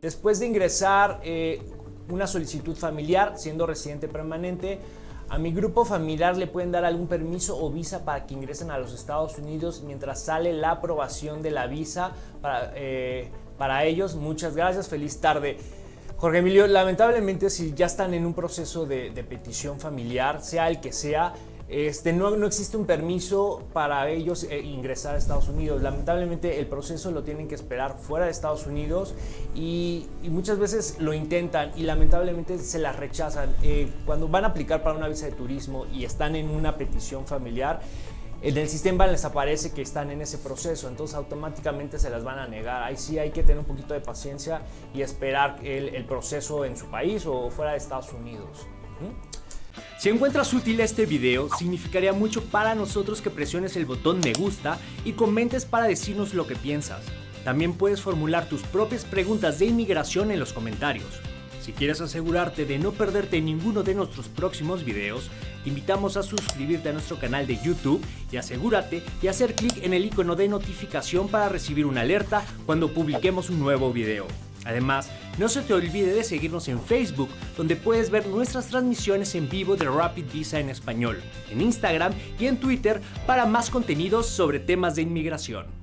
Después de ingresar eh, una solicitud familiar, siendo residente permanente, a mi grupo familiar le pueden dar algún permiso o visa para que ingresen a los Estados Unidos mientras sale la aprobación de la visa para, eh, para ellos. Muchas gracias, feliz tarde. Jorge Emilio, lamentablemente si ya están en un proceso de, de petición familiar, sea el que sea, este, no, existe un permiso para ellos eh, ingresar a Estados Unidos. Lamentablemente el proceso lo tienen que esperar fuera de Estados Unidos y, muchas veces lo intentan y lamentablemente se las rechazan. Eh, cuando van a aplicar para una visa de turismo y están en una petición familiar, en el sistema les aparece que están en ese proceso, entonces automáticamente se las van a negar. Ahí sí hay que tener un poquito de paciencia y esperar el, el proceso en su país o fuera de Estados Unidos. ¿Mm? Si encuentras útil este video, significaría mucho para nosotros que presiones el botón me gusta y comentes para decirnos lo que piensas. También puedes formular tus propias preguntas de inmigración en los comentarios. Si quieres asegurarte de no perderte ninguno de nuestros próximos videos, te invitamos a suscribirte a nuestro canal de YouTube y asegúrate de hacer clic en el icono de notificación para recibir una alerta cuando publiquemos un nuevo video. Además, no se te olvide de seguirnos en Facebook, donde puedes ver nuestras transmisiones en vivo de Rapid Visa en español, en Instagram y en Twitter para más contenidos sobre temas de inmigración.